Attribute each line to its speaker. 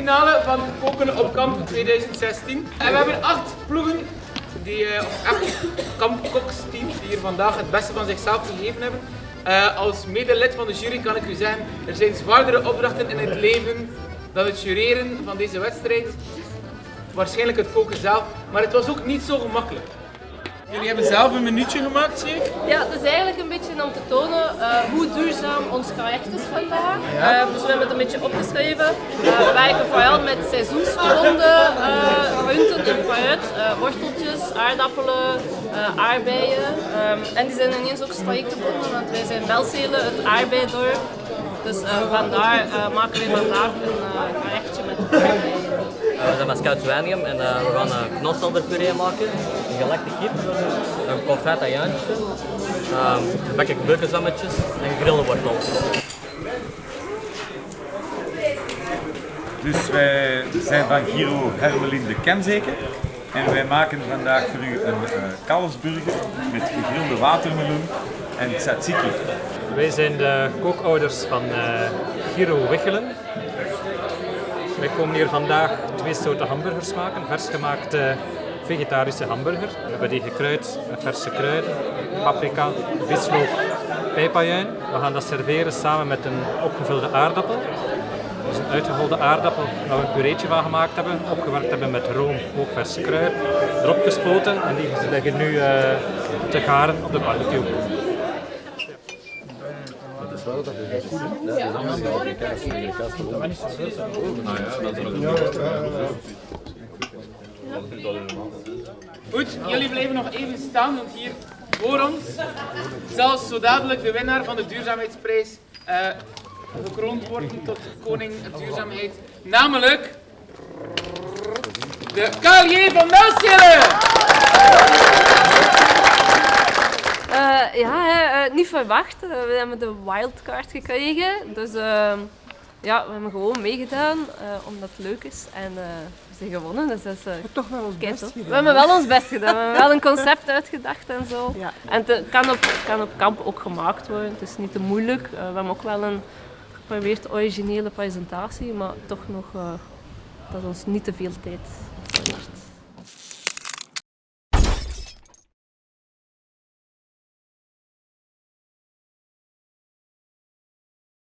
Speaker 1: finale van Koken op Kamp 2016. En we hebben acht ploegen, die, eh, acht kampkoksteams die hier vandaag het beste van zichzelf gegeven hebben. Eh, als medelid van de jury kan ik u zeggen, er zijn zwaardere opdrachten in het leven dan het jureren van deze wedstrijd. Waarschijnlijk het koken zelf, maar het was ook niet zo gemakkelijk. Jullie hebben zelf een minuutje gemaakt, zie ik?
Speaker 2: Ja, het is eigenlijk een beetje om te tonen eh, hoe duurzaam ons traject is vandaag. Eh, dus we hebben het een beetje opgeschreven. Eh, we werken vooral met seizoensgebonden groenten en fruit, worteltjes, aardappelen, aardbeien. Ehm, en die zijn ineens ook gebonden, want wij zijn Belzelen, het aardbeidorp. Dus vandaar maken we vandaag een gerechtje met aardbeien.
Speaker 3: We zijn met Scoutswanium en uh, we gaan knofselderpuree maken, een gelekte kip, een confet ajuintje, um, gebakken beukensammetjes en gegrilde wortels.
Speaker 4: Dus wij zijn van Giro Hermelin de Kemzeker en wij maken vandaag voor u een uh, kalfsburger met gegrilde watermeloen en tzatziki.
Speaker 5: Wij zijn de kookouders van uh, Giro Wichelen wij komen hier vandaag twee soorten hamburgers maken. Vers gemaakte vegetarische hamburger. We hebben die gekruid met verse kruiden, paprika, visloop, pijpajuin. We gaan dat serveren samen met een opgevulde aardappel. Dus een uitgeholde aardappel waar we een pureetje van gemaakt hebben, opgewerkt hebben met room, ook verse kruiden, erop gespoten en die liggen nu uh, te garen op de barbecue is wel dat is goed. Dat is allemaal in de kast. In de kast Nou ja,
Speaker 1: dat Goed, jullie blijven nog even staan, want hier voor ons zal zo dadelijk de winnaar van de duurzaamheidsprijs uh, gekroond worden tot koning duurzaamheid. Namelijk de Carlier van Melschelen!
Speaker 2: ja, uh, niet verwacht. We hebben de wildcard gekregen. Dus uh, ja, we hebben gewoon meegedaan omdat het leuk is. En we zijn gewonnen. Dus dat is
Speaker 6: toch wel ons best gedaan.
Speaker 2: We hebben wel ons best gedaan. We hebben wel een concept uitgedacht en zo. Ja. En het kan op, kan op kamp ook gemaakt worden. Het is niet te moeilijk. we hebben ook wel een geprobeerd originele presentatie, maar toch nog dat ons niet te veel tijd.